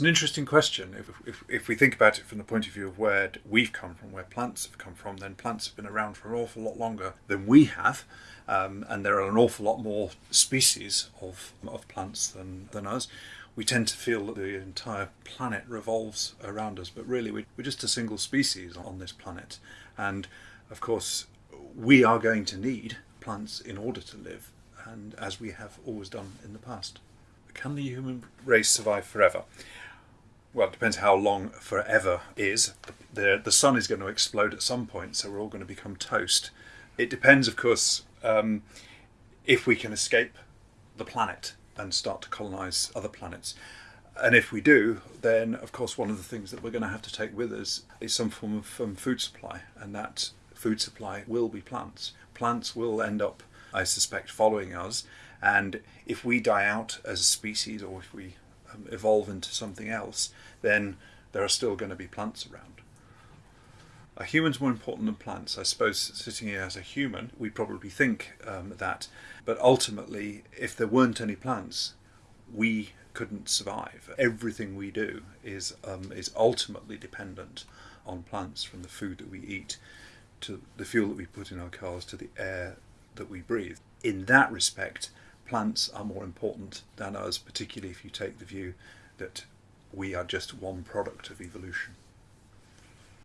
It's an interesting question. If, if, if we think about it from the point of view of where we've come from, where plants have come from, then plants have been around for an awful lot longer than we have. Um, and there are an awful lot more species of, of plants than, than us. We tend to feel that the entire planet revolves around us, but really we're just a single species on this planet. And of course, we are going to need plants in order to live, and as we have always done in the past. Can the human race survive forever? Well, it depends how long forever is. The, the sun is going to explode at some point, so we're all going to become toast. It depends, of course, um, if we can escape the planet and start to colonize other planets. And if we do, then of course, one of the things that we're going to have to take with us is some form of um, food supply, and that food supply will be plants. Plants will end up, I suspect, following us. And if we die out as a species, or if we evolve into something else, then there are still going to be plants around. Are humans more important than plants? I suppose sitting here as a human, we probably think um, that, but ultimately, if there weren't any plants, we couldn't survive. Everything we do is um, is ultimately dependent on plants, from the food that we eat, to the fuel that we put in our cars, to the air that we breathe. In that respect, plants are more important than us, particularly if you take the view that we are just one product of evolution.